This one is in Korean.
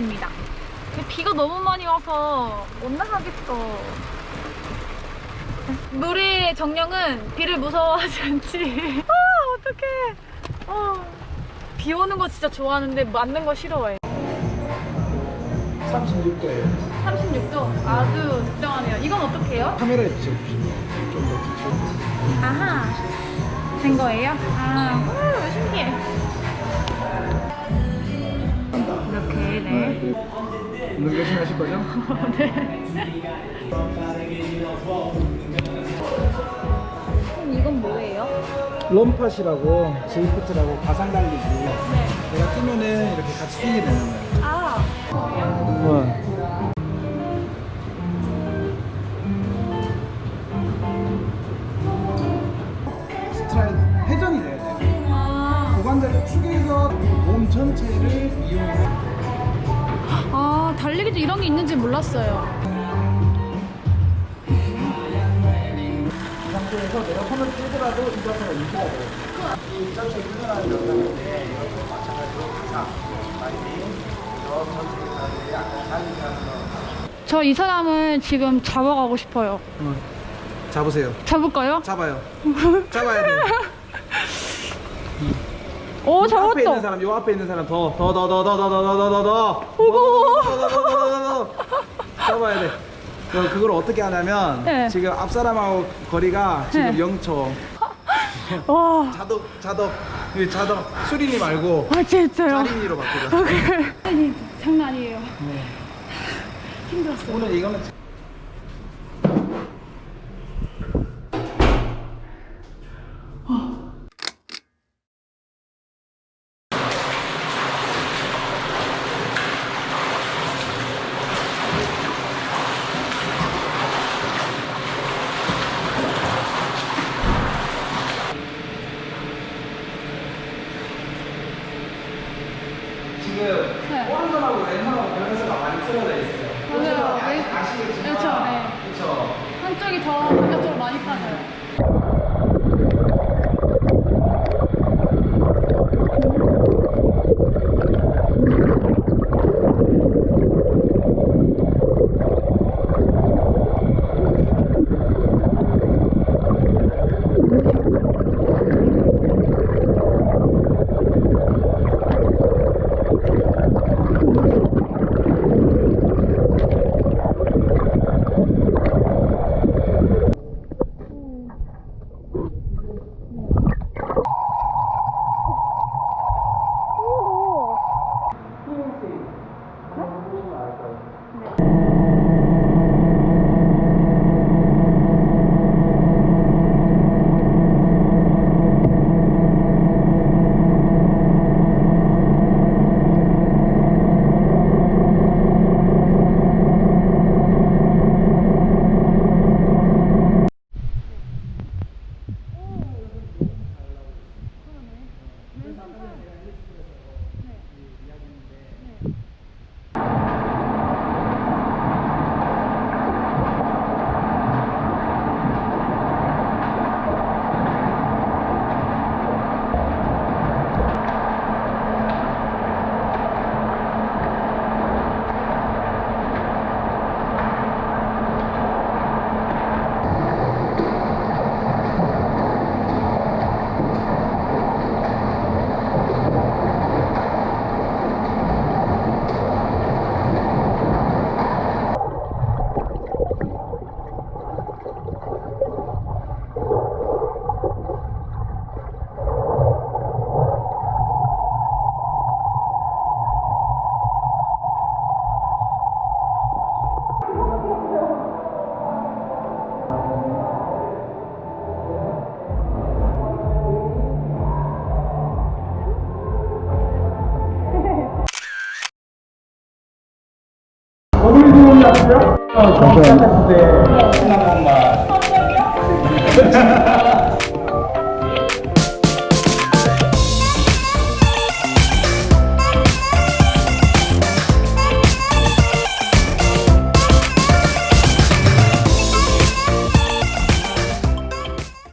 있습니다. 근데 비가 너무 많이 와서 못 나가겠어. 우리 정령은 비를 무서워하지 않지. 아, 어떡해. 아, 비 오는 거 진짜 좋아하는데 맞는 거 싫어해. 36도예요. 36도. 아주 적당하네요. 이건 어떻게 해요? 카메라에 비춰주시면 좀더. 아하. 된 거예요? 아, 우, 신기해. 운동 열심히 하실 거죠? 그럼 이건 뭐예요? RunPod이라고 Zwift라고 가상 달리기. 네. 내가 뛰면은 이렇게 같이 뛰게 되는 거예요. 아, 어. 스트라이드 회전이 돼야 돼요. 아, 고관절을 축에서 몸 전체를 이용해. 아, 달리기도 이런 게 있는지 몰랐어요. 이 상태에서 내가 손을 떼더라도 이 자세가 유지가 돼요. 이 자체 훈련하는 영상인데 이것도 마찬가지로 항상 많이 저 전체 사람들이 아까 달리기 하는 거. 저이 사람을 지금 잡아가고 싶어요. 어. 잡으세요. 잡을까요? 잡아요. 잡아야 돼요. 오, 이 앞에 있는 잡았다. 사람, 요 앞에 있는 사람 더, 더, 더, 더, 더, 더, 더, 더, 더, 더, 더, 더, 더, 더, 더, 더, 잡아야 돼. 그- 그걸 어떻게 하냐면 네. 지금 앞 사람하고 거리가 지금 네. 0초. 와, 자덕, 자덕, 이 자덕 수린이 말고 아, 진짜요? 자린이로 바꾸자. 아니, 장난 아니에요. 힘들었어요. 오늘 이거는 지금 네. 오른손하고 왼손하고 변해서가 많이 틀어져 있어요. 맞아요. 아- 왼- 아시겠지만 그렇죠, 네. 그렇죠. 한쪽이 더 반대쪽으로 많이 빠져요. 잠시만요. 잠시만요.